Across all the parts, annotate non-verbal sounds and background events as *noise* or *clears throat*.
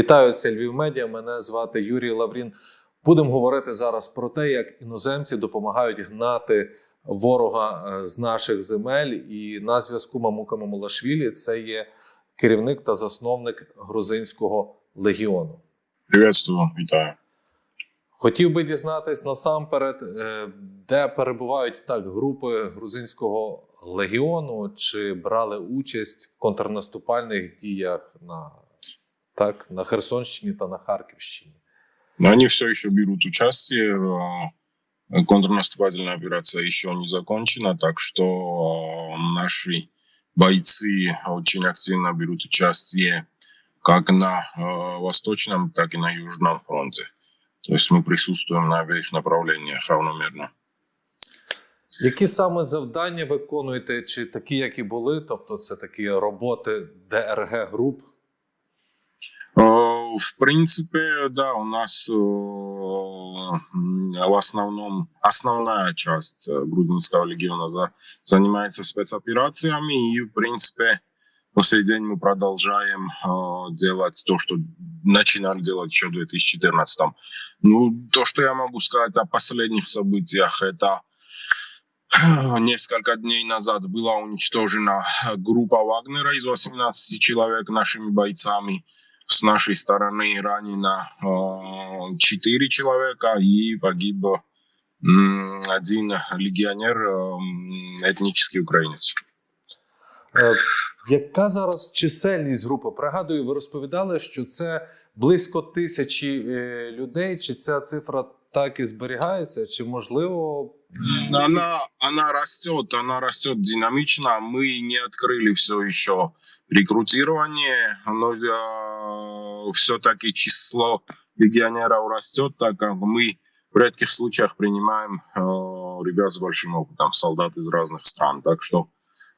Вітаю, це Львів Медіа. Мене звати Юрій Лаврін. Будемо говорити зараз про те, як іноземці допомагають гнати ворога е, з наших земель. І на зв'язку Мамука Мамулашвілі це є керівник та засновник грузинського легіону. Приветствую, вітаю. Хотів би дізнатись насамперед, е, де перебувають так групи грузинського легіону, чи брали участь в контрнаступальних діях на, так, на Херсонщині та на Харківщині. Они все еще берут участие. э, Контрнаступательная операция еще не закончена, так что э, наши бойцы очень активно берут участие как на э, восточном, так и на южном фронте. То есть мы присутствуем на обеих направлениях равномерно. Які саме завдання виконуєте, чи такі, як і були, тобто це такі роботи ДРГ груп? Э, В принципе, да, у нас э, в основном основная часть э, грузинского легиона за- занимается спецоперациями, и в принципе по сей день мы продолжаем делать то, что начинали делать еще в 2014. Ну, то, что я могу сказать о последних событиях, это несколько дней назад была уничтожена группа Вагнера из 18 человек нашими бойцами с нашей стороны ранено э, 4 человека и погиб м, один легионер, э, м, этнический украинец. Е, яка зараз чисельність групи? Пригадую, ви розповідали, що це близько тисячі е, людей. Чи ця цифра так і зберігається? Чи можливо Она, она растет, она растет динамично. Мы не открыли все еще рекрутирование, но все-таки число легионеров растет, так как мы в редких случаях принимаем э, ребят с большим опытом, солдат из разных стран. Так что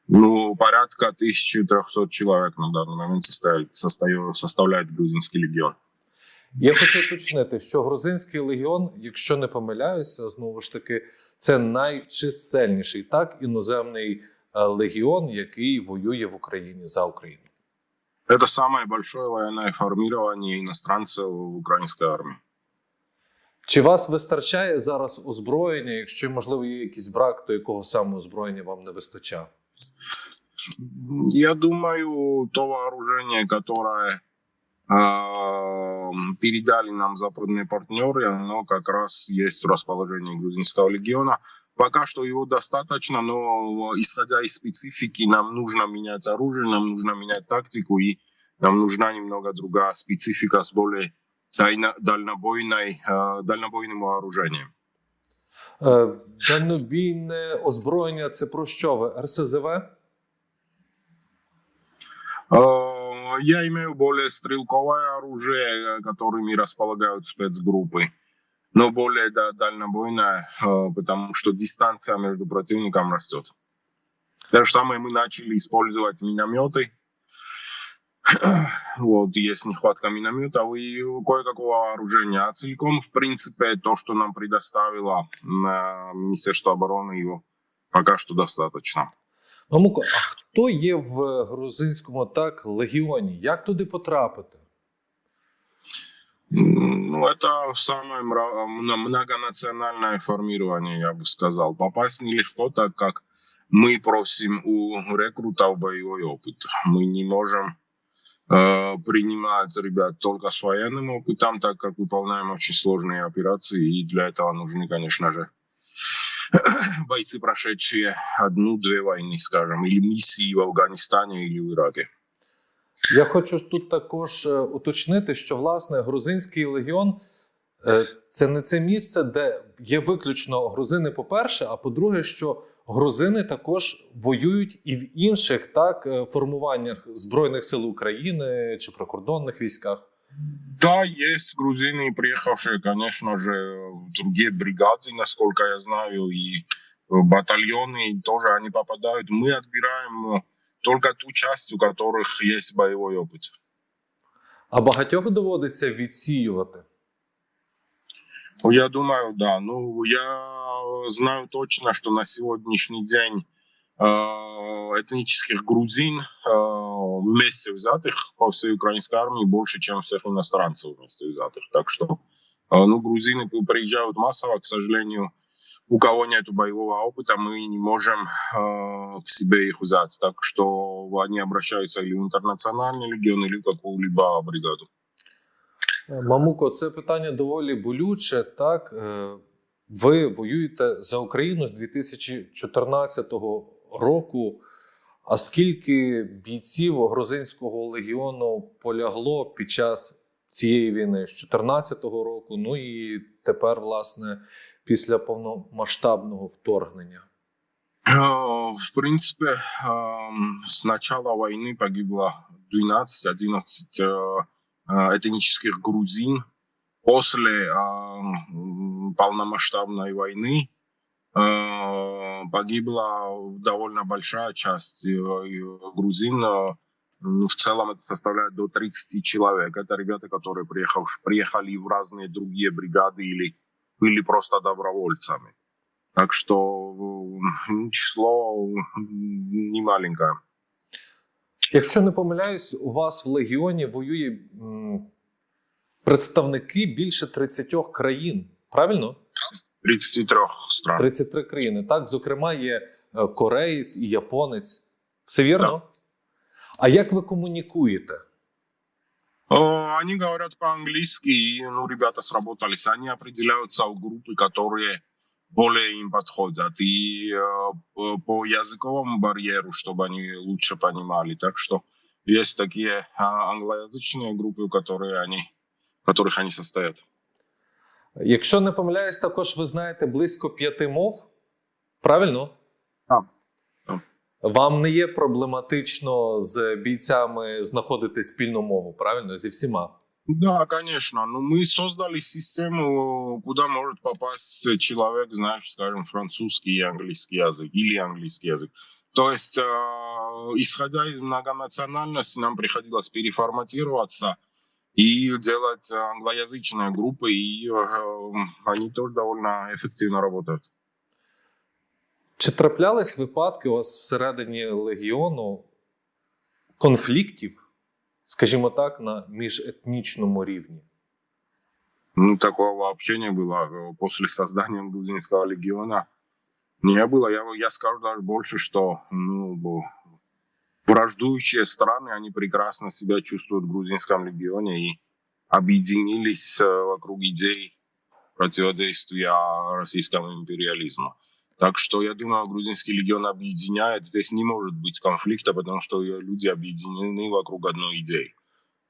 ну, порядка 1300 человек на данный момент составляет, составляет, составляет грузинский легион. Я хочу уточнити, що грузинський легіон, якщо не помиляюся, знову ж таки, це найчисельніший так іноземний е, легіон, який воює в Україні за Україну. Это самое большое военное формирование иностранцев в украинской армии. Чи вас вистачає зараз озброєння? Якщо можливо є якийсь брак, то якого саме озброєння вам не вистачає? Я думаю, то вооружение, которое передали нам западные партнеры, оно как раз есть в расположении грузинского легиона. Пока что его достаточно, но исходя из специфики, нам нужно менять оружие, нам нужно менять тактику, и нам нужна немного другая специфика с более тайно- дальнобойной, а, дальнобойным вооружением. Е, Дальнобійне озброєння це про що ви? РСЗВ? Э, Я имею более стрелковое оружие, которыми располагают спецгруппы, но более да, дальнобойное, э, потому что дистанция между противником растет. То же самое мы начали использовать минометы. *clears throat* Вот, есть нехватка минометов и кое-какого вооружения. А целиком, в принципе, то, что нам предоставило э, Министерство обороны, его пока что достаточно. Мамуко, а хто є в грузинському так легіоні? Як туди потрапити? М, Ну, это самое мра- мно- многонациональное формирование, я бы сказал. Попасть нелегко, так как мы просим у рекрутов боевой опыт. Мы не можем э, принимать ребят только с военным опытом, так как выполняем очень сложные операции, и для этого нужны, конечно же, *coughs* бойцы, прошедшие одну-две войны, скажем, или миссии в Афганистане или в Ираке. Я хочу тут також е, уточнити, що власне грузинський легіон е, це не це місце, де є виключно грузини, по-перше, а по-друге, що грузини також воюють і в інших так е, формуваннях збройних сил України чи прикордонних військах. Да, есть грузины, приехавшие, конечно же, в другие бригады, насколько я знаю, и э, батальоны тоже они попадают. Мы отбираем э, только ту часть, у которых есть боевой опыт. А багатьох доводиться відсіювати. Я думаю, да. Ну, я знаю точно, что на сегодняшний день э, этнических грузин э, вместе взятых по всей украинской армии больше, чем всех иностранцев вместе взятых. Так что, э, ну, грузины приезжают массово, к сожалению, у кого нет боевого опыта, мы не можем э, к себе их взять. Так что они обращаются или в интернациональный легион, или в какую-либо бригаду. Мамуко, це питання доволі болюче. Так, Е, ви воюєте за Україну з 2014 року. А скільки бійців грузинського легіону полягло під час цієї війни з 2014 року? Ну і тепер, власне, після повномасштабного вторгнення? Э, В принципе, эм, с начала войны погибло 12-11 э, э, этнических грузин. После э, м, полномасштабной войны э, погибла довольно большая часть э, и грузин. э, м, В целом это составляет до 30 человек. Это ребята, которые приехав, приехали в разные другие бригады или были просто добровольцами. Так что м, число не маленькое. Якщо не помиляюсь, у вас в легіоні воює м, представники більше 30 країн. Правильно? 33 стран. 33 країни. Так, зокрема, є е, кореєць і японець. Все вірно? А як ви комунікуєте? Э, Они говорят по-английски, и ну, ребята сработались. Они определяются в группы, которые более им подходят. И э, п- по языковому барьеру, чтобы они лучше понимали. Так что есть такие а, англоязычные группы, в которые они, в которых они состоят. Якщо не помиляюсь, також ви знаєте близько п'яти мов. Правильно? Так. Так. Вам не є проблематично з бійцями знаходити спільну мову, правильно? Зі всіма. Да, конечно. Но мы создали систему, куда может попасть человек, знаешь, скажем, французский и английский язык или английский язык. То есть, э, исходя из многонациональности, нам приходилось переформатироваться и делать англоязычные группы, и э, они тоже довольно эффективно работают. Чи траплялись випадки у вас всередині легіону конфліктів, скажімо так, на міжетнічному рівні? Ну, такого вообще не было. Э, После создания Грузинского легиона не было. Я, я скажу даже больше, что ну, бо- враждующие страны, они прекрасно себя чувствуют в Грузинском легионе и объединились э, вокруг идей противодействия российскому империализму. Так что я думаю, грузинский легион объединяет. Здесь не может быть конфликта, потому что люди объединены вокруг одной идеи.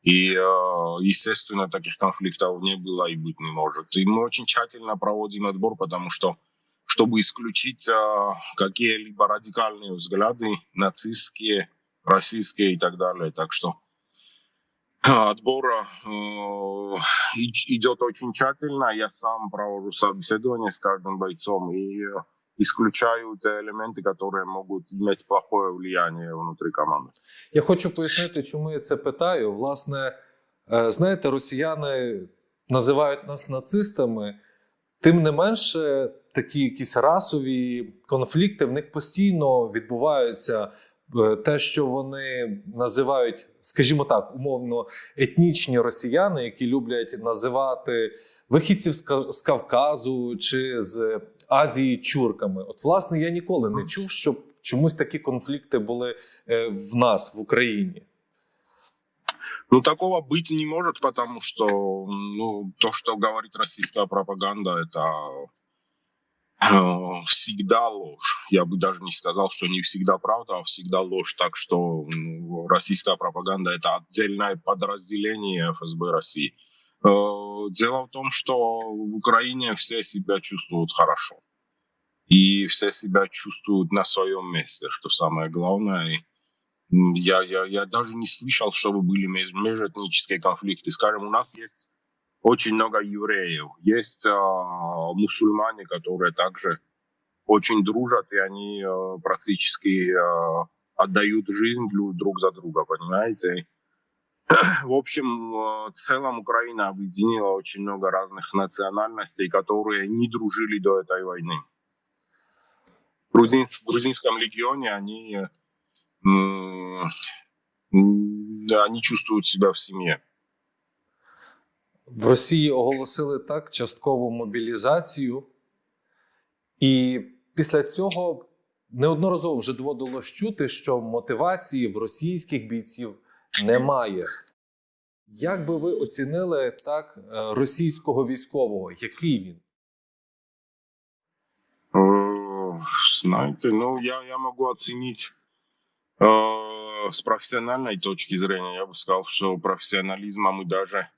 И, э, естественно, таких конфликтов не было и быть не может. И мы очень тщательно проводим отбор, потому что, чтобы исключить э, какие-либо радикальные взгляды, нацистские, российские и так далее. Так что э, отбор э, и- идет очень тщательно. Я сам провожу собеседование с каждым бойцом и э, исключаю те элементы, которые могут иметь плохое влияние внутри команды. Я хочу пояснити, чому я це питаю. Власне, е, знаєте, росіяни називають нас нацистами, тим не менше, такі якісь расові конфлікти в них постійно відбуваються. Е, Те, що вони називають, скажімо так, умовно етнічні росіяни, які люблять називати вихідців з Ка- з Кавказу чи з Азії чурками. От, власне, я ніколи не чув, щоб чомусь такі конфлікти були е, в нас в Україні. Ну, такого быть не может, потому что ну, то, что говорит российская пропаганда, это э, всегда ложь. Я бы даже не сказал, что не всегда правда, а всегда ложь. Так что ну, российская пропаганда — это отдельное подразделение ФСБ России. Э, Дело в том, что в Украине все себя чувствуют хорошо. И все себя чувствуют на своем месте, что самое главное. Я, я, я даже не слышал, чтобы были меж- межэтнические конфликты. Скажем, у нас есть очень много евреев, есть а, мусульмане, которые также очень дружат, и они а, практически а, отдают жизнь дру- друг за друга, понимаете? *clears throat* В общем, в целом Украина объединила очень много разных национальностей, которые не дружили до этой войны. В, грузин- в грузинском легионе они они чувствуют себя в семье. В Росії оголосили так часткову мобілізацію, і після цього неодноразово вже доводилось чути, що мотивації в російських бійців немає. Як би ви оцінили так е, російського військового? Який він? Э, Знаете, ну я, я могу оценить э, с профессиональной точки зрения. Я бы сказал, что профессионализма мы даже,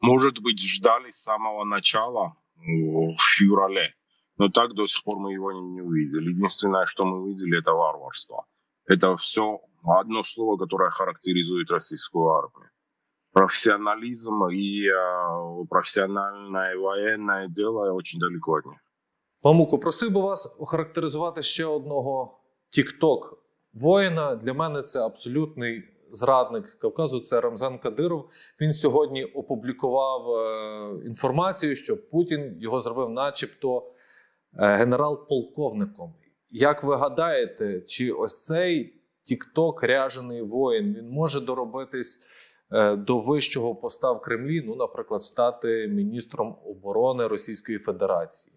может быть, ждали с самого начала э, в феврале. Но так до сих пор мы его не, увидели. Единственное, что мы увидели, это варварство. Это все одно слово, которое характеризует российскую армию. Профессионализм и э, профессиональное военное дело очень далеко от них. Мамуко, просив би вас охарактеризувати ще одного тікток воїна. Для мене це абсолютний зрадник Кавказу. Це Рамзан Кадиров. Він сьогодні опублікував е, інформацію, що Путін його зробив, начебто, е, генерал-полковником. Як ви гадаєте, чи ось цей тікток ряжений воїн він може доробитись е, до вищого поста в Кремлі? Ну, наприклад, стати міністром оборони Російської Федерації?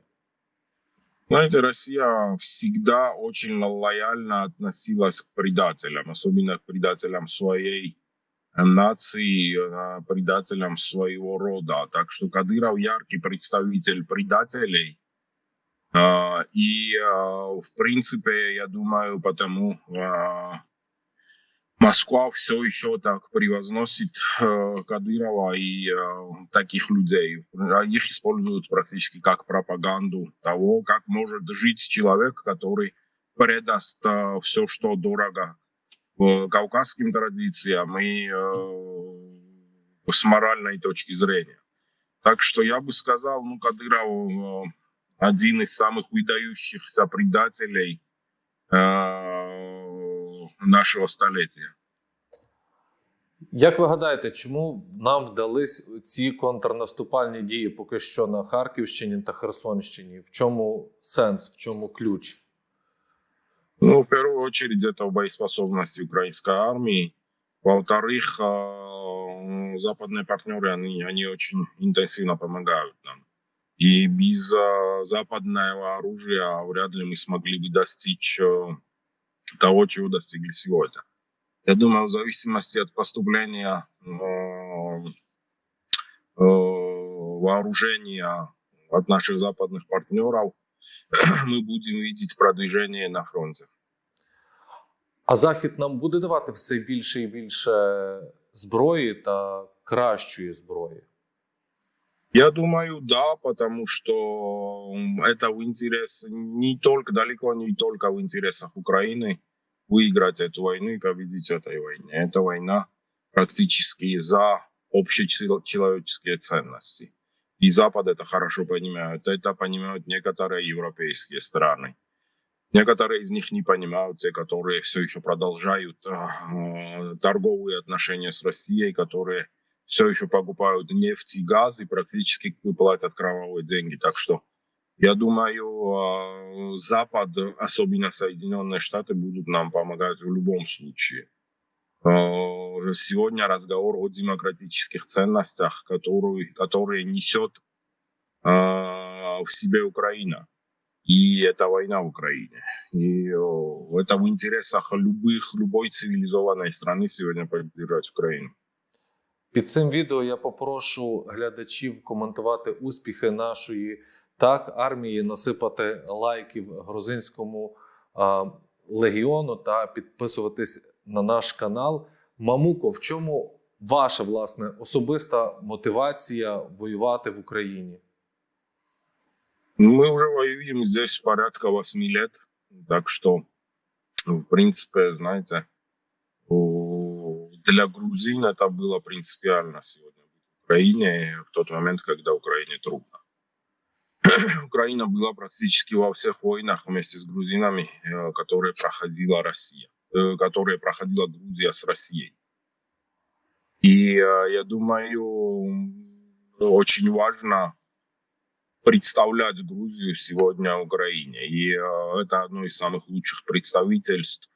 Знаете, Россия всегда очень лояльно относилась к предателям, особенно к предателям своей э, нации, э, предателям своего рода. Так что Кадыров яркий представитель предателей. А, И, а, в принципе, я думаю, потому а, Москва все еще так превозносит э, Кадырова и э, таких людей. А Их используют практически как пропаганду того, как может жить человек, который предаст все, что дорого э, кавказским традициям и э, с моральной точки зрения. Так что я бы сказал, ну, Кадыров э, один из самых выдающихся предателей э, нашего столетия. Як ви гадаєте, чому нам вдались ці контрнаступальні дії поки що на Харківщині та Херсонщині? В чому сенс, в чому ключ? Ну, в первую очередь, это в боеспособности украинской армии. Во-вторых, э, западные партнеры, они, они очень интенсивно помогают нам. И без э, западного оружия вряд ли мы смогли бы достичь э, того, чего достигли сегодня. Я думаю, в зависимости от поступления э, э, вооружения от наших западных партнеров, *clears throat* мы будем видеть продвижение на фронте. А Захід нам буде давати все більше і більше зброї та кращої зброї. Я думаю, да, потому что это в интерес не только, далеко не только в интересах Украины выиграть эту войну и победить в этой войне. Эта война практически за общечеловеческие ценности. И Запад это хорошо понимает. Это понимают некоторые европейские страны. Некоторые из них не понимают, те, которые все еще продолжают э, торговые отношения с Россией, которые все еще покупают нефть и газ и практически платят кровавые деньги. Так что я думаю, э, Запад, особенно Соединенные Штаты, будут нам помогать в любом случае. Э, Сегодня разговор о демократических ценностях, которые, которые несет э, в себе Украина. И это война в Украине. И это в интересах любых, любой цивилизованной страны сегодня поддержать Украину. Під цим відео я попрошу глядачів коментувати успіхи нашої так армії, насипати лайків грузинському а, легіону та підписуватись на наш канал. Мамуко, в чому ваша власне особиста мотивація воювати в Україні? Мы уже воюем здесь порядка 8 лет. Так что, в принципе, знаете, у- для грузин это было принципиально сегодня в Украине в тот момент, когда Украине трудно. *clears throat* Украина была практически во всех войнах вместе с грузинами, э, которые проходила Россия, э, которые проходила Грузия с Россией. И э, я думаю, очень важно представлять Грузию сегодня Украине. И это одно из самых лучших представительств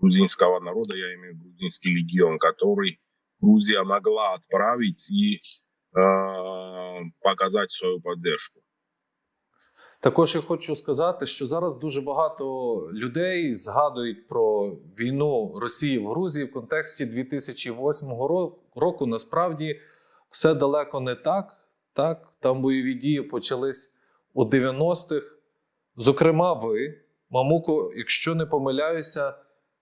грузинского народа, я имею в виду грузинский легион, который Грузия могла отправить и э, показать свою поддержку. Також я хочу сказати, що зараз дуже багато людей згадують про війну Росії в Грузії в контексті 2008 року. Насправді все далеко не так. Так, там бойові дії почались у 90-х. Зокрема, ви, Мамуко, якщо не помиляюся,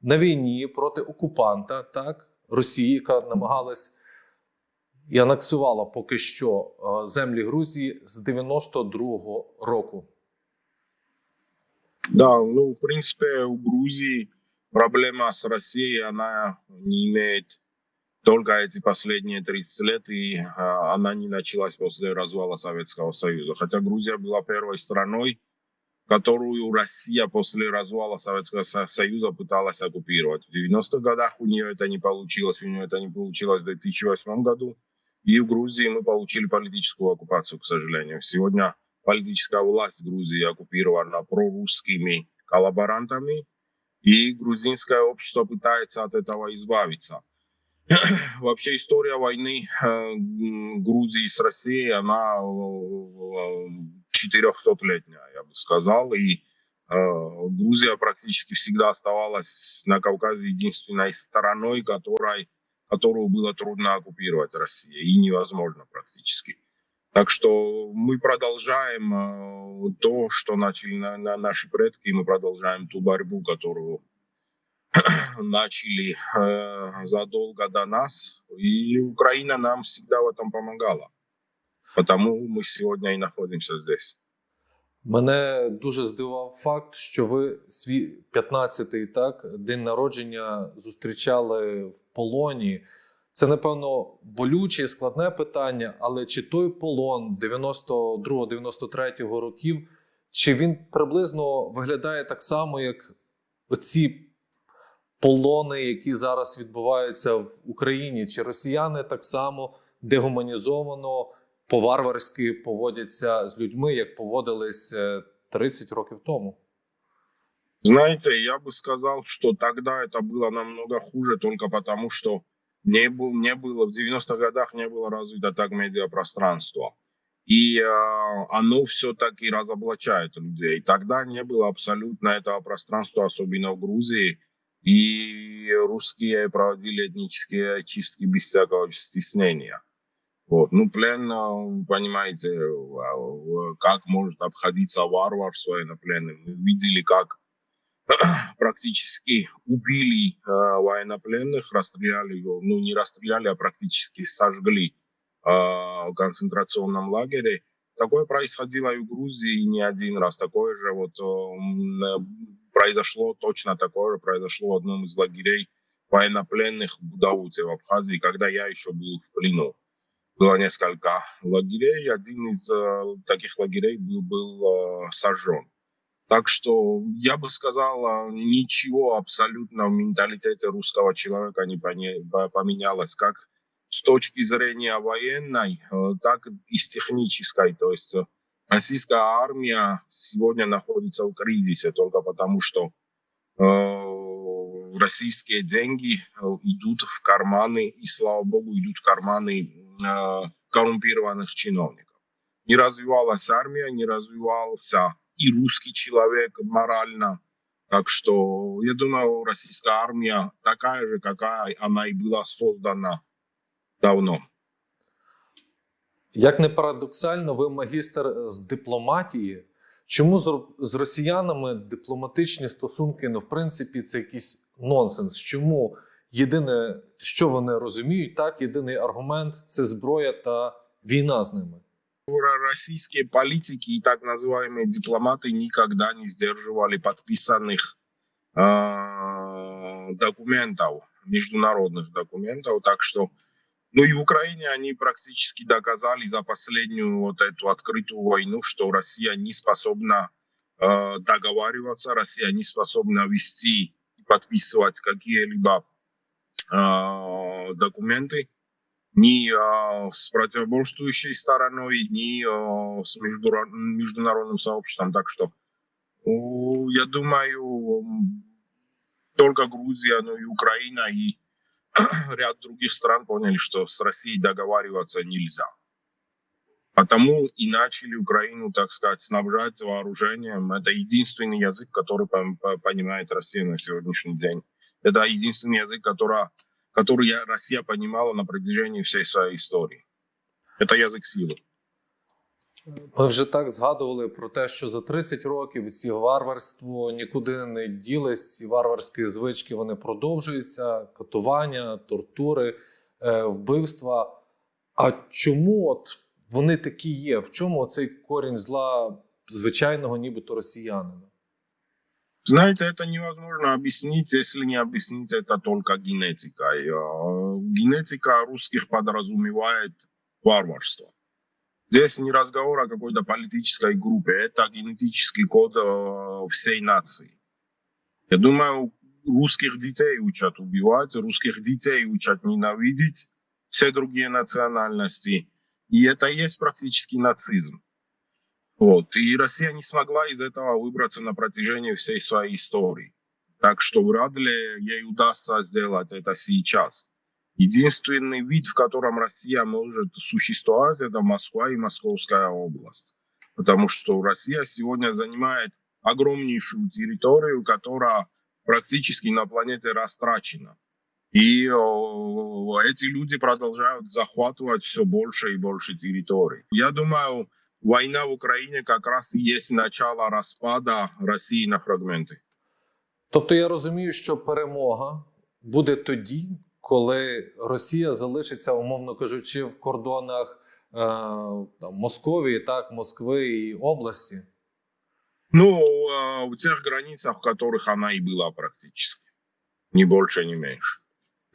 на війні проти окупанта, так, Росії, яка намагалась і анексувала поки що е, землі Грузії з 92-го року. Да, ну, в принципе, у Грузии проблема с Россией, она не имеет только эти последние 30 лет, и а, не началась после развала Советского Союза. Хотя Грузия была первой страной, которую Россия после развала Советского Со- Союза пыталась оккупировать. В 90-х годах у нее это не получилось, у нее это не получилось в 2008 году. И в Грузии мы получили политическую оккупацию, к сожалению. Сегодня политическая власть Грузии оккупирована прорусскими коллаборантами, и грузинское общество пытается от этого избавиться. *clears throat* Вообще история войны э, Грузии с Россией, она э, 400-летняя, я бы сказал, и э, Грузия практически всегда оставалась на Кавказе единственной стороной, которой, которую было трудно оккупировать Россия, и невозможно практически. Так что мы продолжаем э, то, что начали на, на наши предки, мы продолжаем ту борьбу, которую *clears throat* начали э, задолго до нас, и Украина нам всегда в этом помогала. Потому мы сегодня и находимся здесь. Мене дуже здивував факт, що ви свій 15-й так день народження зустрічали в полоні. Це напевно болюче і складне питання, але чи той полон 92-93 років, чи він приблизно виглядає так само, як оці полони, які зараз відбуваються в Україні? Чи росіяни так само дегуманізовано, по-варварськи поводяться з людьми, як поводились е, 30 років тому? Знаете, я бы сказал, что тогда это было намного хуже, только потому что не, был, не было, в 90-х годах не было развито так медиапространство. И э, оно все-таки разоблачает людей. Тогда не было абсолютно этого пространства, особенно в Грузии. И русские проводили этнические чистки без всякого стеснения. Вот. Ну, плен, э, понимаете, э, как может обходиться варвар с военнопленным. Мы видели, как *clears throat* практически убили э, военнопленных, расстреляли его, ну не расстреляли, а практически сожгли э, в концентрационном лагере. Такое происходило и в Грузии не один раз. Такое же вот э, э, произошло, точно такое же произошло в одном из лагерей военнопленных в Будауте, в Абхазии, когда я еще был в плену. Было несколько лагерей, один из э, таких лагерей был, был э, сожжен. Так что я бы сказал, а, ничего абсолютно в менталитете русского человека не поменялось, как с точки зрения военной, э, так и с технической. То есть э, российская армия сегодня находится в кризисе только потому, что э, российские деньги э, идут в карманы, и слава богу, идут в карманы э, коррумпированных чиновников. Не развивалась армия, не развивался и русский человек морально. Так что я думаю, российская армия такая же, какая она и была создана давно. Як не парадоксально, ви магістр з дипломатії. Чому з, ро- з росіянами дипломатичні стосунки, ну, в принципі, це якийсь нонсенс? Чому єдине, що вони розуміють, так, єдиний аргумент це зброя та війна з ними? Российские политики и так называемые дипломаты никогда не сдерживали подписанных э, документов, международных документов. Так что, ну и в Украине они практически доказали за последнюю вот эту открытую войну, что Россия не способна э, договариваться, Россия не способна вести и подписывать какие-либо э, документы ни э, с противоборствующей стороной, ни э, с международным сообществом. Так что, ну, я думаю, только Грузия, ну и Украина, и *clears throat* ряд других стран поняли, что с Россией договариваться нельзя. Потому и начали Украину, так сказать, снабжать вооружением. Это единственный язык, который понимает Россия на сегодняшний день. Это единственный язык, который, который Россия понимала на протяжении всей своей истории. Это язык силы. Ми вже так згадували про те, що за 30 років ці варварство нікуди не ділись, ці варварські звички вони продовжуються: катування, тортури, е, вбивства. А чому от вони такі є? В чому цей корінь зла звичайного, нібито росіянина? Знаете, это невозможно объяснить, если не объяснить это только генетикой. Э, Генетика русских подразумевает варварство. Здесь не разговор о какой-то политической группе, это генетический код э, всей нации. Я думаю, русских детей учат убивать, русских детей учат ненавидеть все другие национальности. И это и есть практически нацизм. Вот. И Россия не смогла из этого выбраться на протяжении всей своей истории. Так что вряд ли ей удастся сделать это сейчас. Единственный вид, в котором Россия может существовать, это Москва и Московская область. Потому что Россия сегодня занимает огромнейшую территорию, которая практически на планете растрачена. И эти люди продолжают захватывать все больше и больше территорий. Я думаю, война в Украине как раз и есть начало распада России на фрагменты. Тобто я розумію, що перемога буде тоді, коли Росія залишиться, умовно кажучи, в кордонах е, там, Московії, так, Москви і області. Ну, э, в тех границах, в которых она и была практически. Ни больше, ни меньше.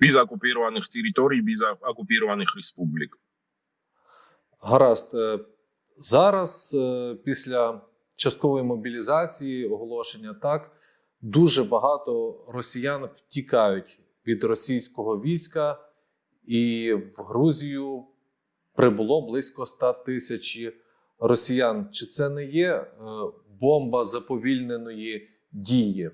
Без оккупированных территорий, без о- оккупированных республик. Гаразд. Е, Зараз, е, після часткової мобілізації, оголошення, так, дуже багато росіян втікають від російського війська, і в Грузію прибуло близько 100 тисяч росіян. Чи це не є е, бомба заповільненої дії?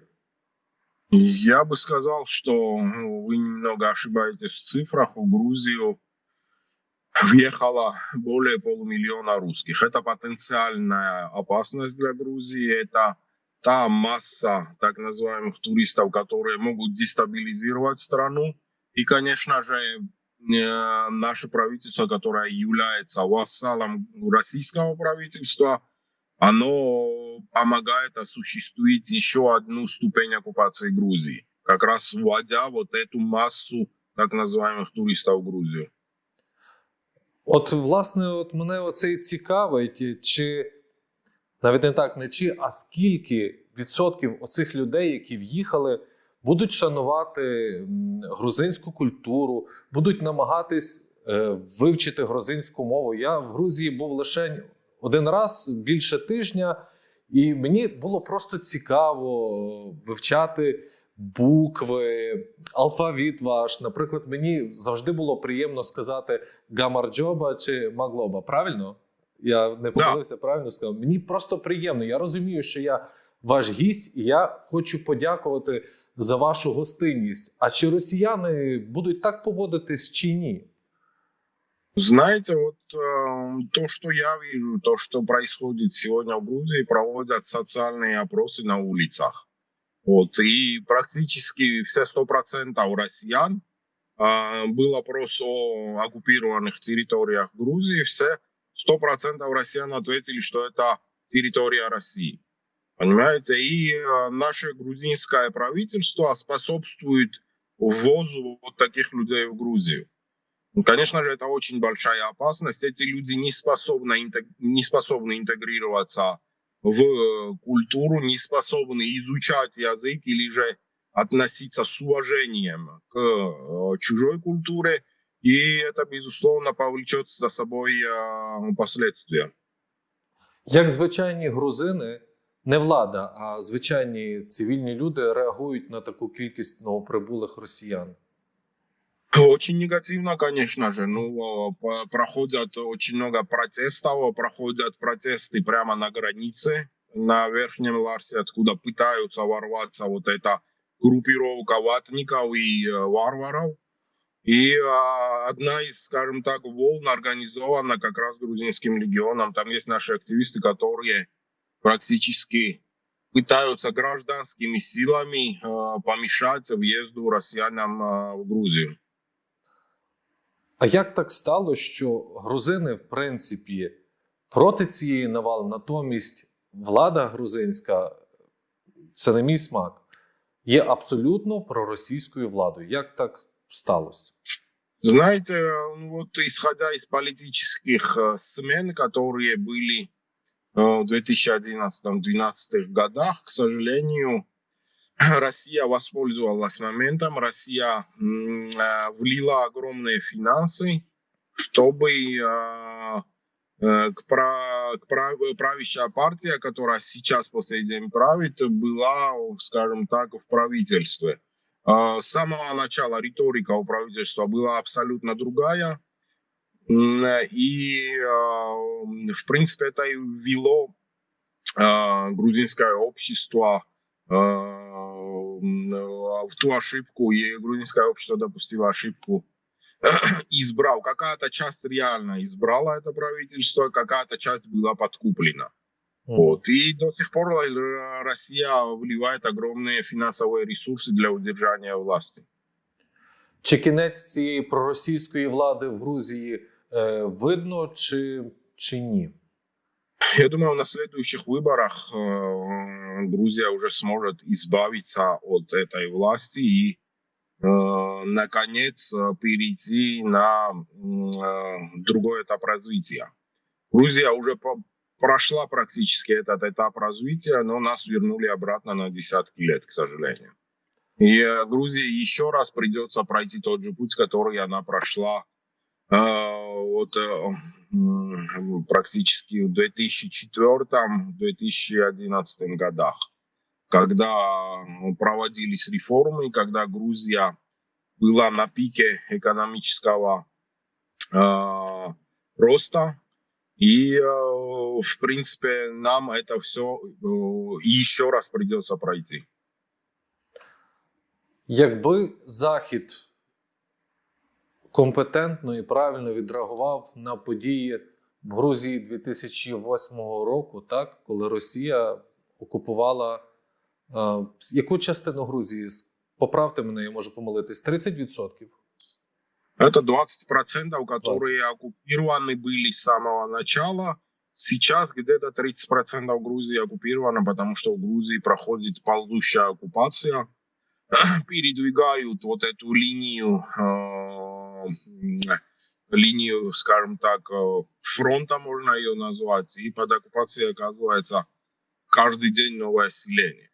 Я бы сказал, что ну, вы немного ошибаетесь в цифрах. В Грузию въехало более полумиллиона русских. Это потенциальная опасность для Грузии. Это та масса так называемых туристов, которые могут дестабилизировать страну. И, конечно же, э, наше правительство, которое является вассалом российского правительства, оно помогает осуществить еще одну ступень оккупации Грузии, как раз вводя вот эту массу так называемых туристов в Грузию. От, власне, от мене оце і цікавить, чи навіть не так, не чи, а скільки відсотків оцих людей, які в'їхали, будуть шанувати грузинську культуру, будуть намагатись е, вивчити грузинську мову. Я в Грузії був лише один раз більше тижня, і мені було просто цікаво вивчати букви, алфавіт ваш. Наприклад, мені завжди було приємно сказати гамарджоба чи маглоба. Правильно? Я не помилився, правильно сказав. Мені просто приємно. Я розумію, що я ваш гість, і я хочу подякувати за вашу гостинність. А чи росіяни будуть так поводитись чи ні? Знаете, вот э, то, что я вижу, то, что происходит сегодня в Грузии, проводят социальные опросы на улицах. Вот, и практически все 100% россиян а, был опрос о оккупированных территориях Грузии, все 100% россиян ответили, что это территория России. Понимаете? И э, наше грузинское правительство способствует ввозу вот таких людей в Грузию. Ну, Конечно же, это очень большая опасность. Эти люди не способны, не способны интегрироваться в э, культуру, не способны изучать язык или же относиться с уважением к э, чужой культуре. И это, безусловно, повлечет за собой э, последствия. Як звичайні грузини, не влада, а звичайні цивільні люди реагують на таку кількість новоприбулих росіян? Очень негативно, конечно же. Ну, э, по- проходят очень много протестов, проходят протесты прямо на границе, на Верхнем Ларсе, откуда пытаются ворваться вот эта группировка ватников и э, варваров. И а, одна из, скажем так, волн организована как раз грузинским легионом. Там есть наши активисты, которые практически пытаются гражданскими силами а, помешать въезду россиянам а, в Грузию. А як так стало, що грузини, в принципі, проти цієї навали, натомість влада грузинська, це не мій смак, є абсолютно проросійською владою. Як так сталося? Знаете, ну вот исходя из политических э, смен, которые были э, в 2011-2012 годах, к сожалению, *clears throat* Россия воспользовалась моментом, Россия э, влила огромные финансы, чтобы к пра- к пра- правящая партия, которая сейчас по сей день правит, была, скажем так, в правительстве. А, С самого начала риторика у правительства была абсолютно другая. И, а, в принципе, это и ввело а, грузинское общество в ту ошибку, и грузинское общество допустило ошибку, *clears throat* избрал. Какая-то часть реально избрала это правительство, какая-то часть была подкуплена. Вот. И до сих пор э, Россия вливает огромные финансовые ресурсы для удержания власти. Чи кінець цієї проросійської влади в Грузії е, видно, чи, чи ні? Я думаю, на следующих выборах э, Грузия уже сможет избавиться от этой власти и, э, наконец, э, перейти на м, э, другой этап развития. Грузия уже по- прошла практически этот этап развития, но нас вернули обратно на десятки лет, к сожалению. И э, Грузии еще раз придется пройти тот же путь, который она прошла э, вот э, практически в 2004-2011 годах, когда ну, проводились реформы, когда Грузия была на пике экономического э, роста. И, э, в принципе, нам это все еще раз придется пройти. Якби Захід компетентно і правильно відреагував на події в Грузії 2008 року, так, коли Росія окупувала е, яку частину Грузії? Поправте мене, я можу помилитись, 30%. Это 20%, которые оккупированы были с самого начала. Сейчас где-то 30% Грузии оккупировано, потому что в Грузии проходит ползущая оккупация. *clears throat* Передвигают вот эту линию, э, линию, скажем так, э, фронта, можно ее назвать. И под оккупацией оказывается каждый день новое селение.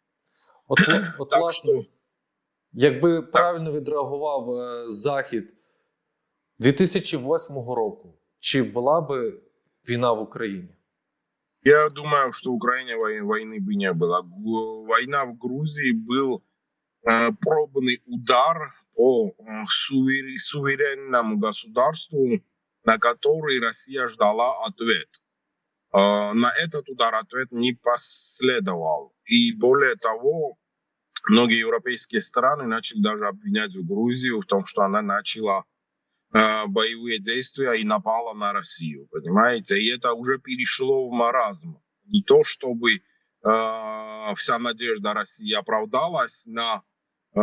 От, от Так власне, что якби правильно відреагував Захід 2008 року, чи була би війна в Україні? Я думаю, что в Украине вой- войны бы не было. Гу- Война в Грузии был э, пробный удар по э, сувер- суверенному государству, на который Россия ждала ответ. Э, на этот удар ответ не последовал. И более того, многие европейские страны начали даже обвинять Грузию в том, что она начала э, боевые действия и напала на Россию, понимаете? И это уже перешло в маразм. Не то, чтобы э, вся надежда России оправдалась на э,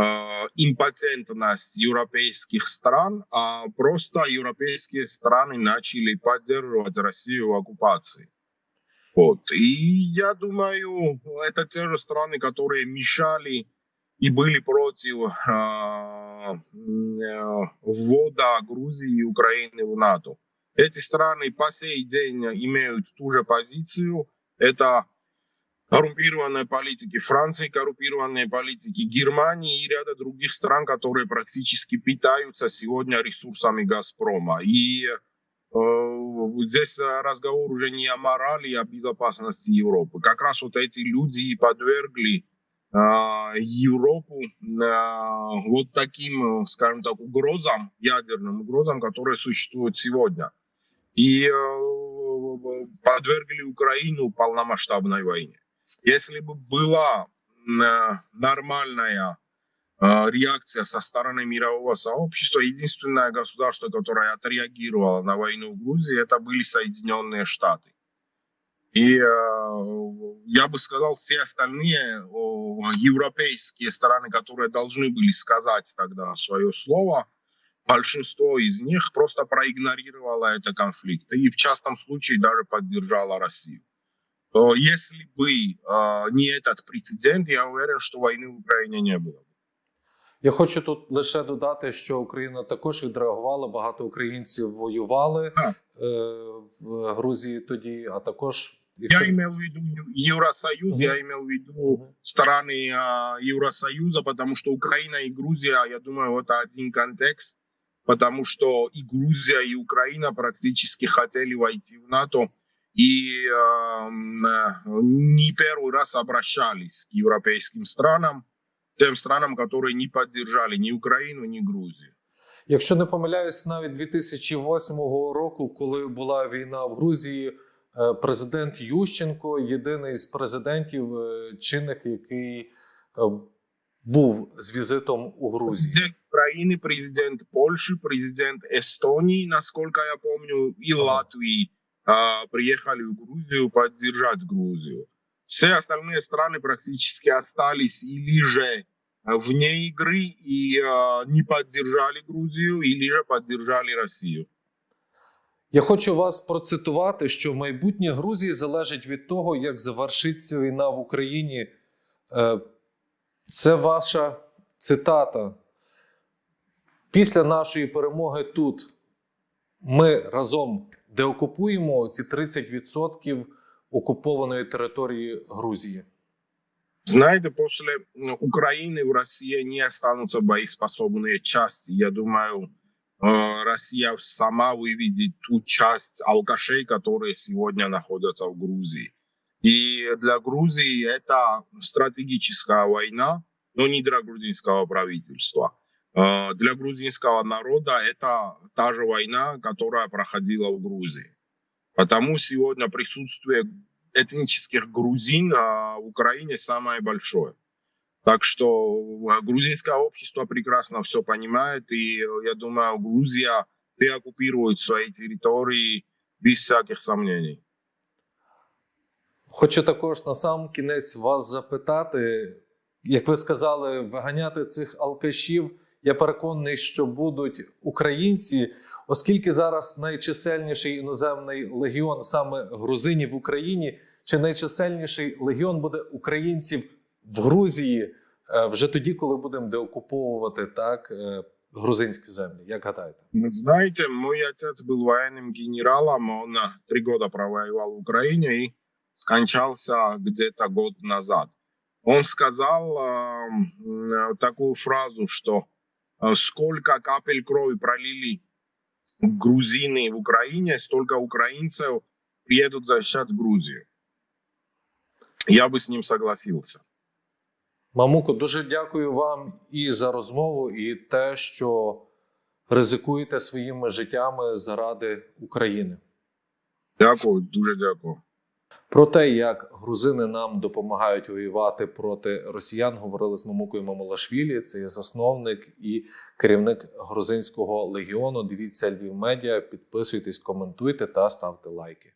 импотентность европейских стран, а просто европейские страны начали поддерживать Россию в оккупации. Вот. И я думаю, это те же страны, которые мешали и были против ввода Грузии и Украины в НАТО. Эти страны по сей день имеют ту же позицию. Это коррумпированные политики Франции, коррумпированные политики Германии и ряда других стран, которые практически питаются сегодня ресурсами Газпрома. И э, здесь разговор уже не о морали, а о безопасности Европы. Как раз вот эти люди и подвергли Европу э, вот таким, скажем так, угрозам, ядерным угрозам, которые существуют сегодня. И э, подвергли Украину полномасштабной войне. Если бы была э, нормальная э, реакция со стороны мирового сообщества. Единственное государство, которое отреагировало на войну в Грузии, это были Соединенные Штаты. И э, я бы сказал, все остальные о, европейские страны, которые должны были сказать тогда свое слово, большинство из них просто проигнорировало этот конфликт. И в частном случае даже поддержало Россию. То если бы э, не этот прецедент, я уверен, что войны в Украине не было. бы. Я хочу тут лише додати, що Україна також відреагувала. Багато українців воювали Так. е, в Грузії тоді, а також Я якщо- имел в виду Евросоюз, Мгм. я имел в виду Мгм. страны а, Евросоюза, потому что Украина и Грузия, я думаю, это один контекст, потому что и Грузия, и Украина практически хотели войти в НАТО и эм, э, не первый раз обращались к европейским странам, тем странам, которые не поддержали ни Украину, ни Грузию. Якщо не помиляюсь, навіть 2008 року, коли була війна в Грузії, е, президент Ющенко єдиний з президентів е, чинних, який е, був з візитом у Грузії. Президент Украины, президент Польши, президент Эстонии, насколько я помню, и Ага. Латвии а, приехали в Грузию поддержать Грузию. Все остальные страны практически остались или же а, вне игры и а, не поддержали Грузию, или же поддержали Россию. Я хочу вас процитувати, що майбутнє Грузії залежить від того, як завершиться війна в Україні. Е, Це ваша цитата. Після нашої перемоги тут ми разом деокупуємо ці 30% окупованої території Грузії. Знаете, после м, Украины в России не останутся боеспособные части. Я думаю, э, Россия сама выведет ту часть алкашей, которые сегодня находятся в Грузии. И для Грузии это стратегическая война, но не для грузинского правительства. Э, Для грузинского народа это та же война, которая проходила в Грузии. Потому сегодня присутствие этнических грузин а, в Украине самое большое. Так что грузинское общество прекрасно все понимает, и э, я думаю, Грузия деоккупирует свои территории без всяких сомнений. Хочу також на сам кінець вас запитати, як ви сказали, виганяти цих алкашів. Я переконаний, що будуть українці, оскільки зараз найчисельніший іноземний легіон саме грузинів в Україні, чи найчисельніший легіон буде українців в Грузії е, вже тоді, коли будемо деокуповувати так е, грузинські землі. Як гадаєте? Вы знаете, мой отец был военным генералом, он а, три года провоевал в Украине и скончался где-то год назад. Он сказал а, м, э, такую фразу, что а, сколько капель крови пролили грузины в Украине, столько украинцев приедут защищать Грузию. Я бы с ним согласился. Мамуко, дуже дякую вам і за розмову, і те, що ризикуєте своїми життями заради України. Дякую, дуже дякую. Про те, як грузини нам допомагають воювати проти росіян, говорили з Мамукою Мамулашвілі. Це є засновник і керівник грузинського легіону. Дивіться Львів Медіа, підписуйтесь, коментуйте та ставте лайки.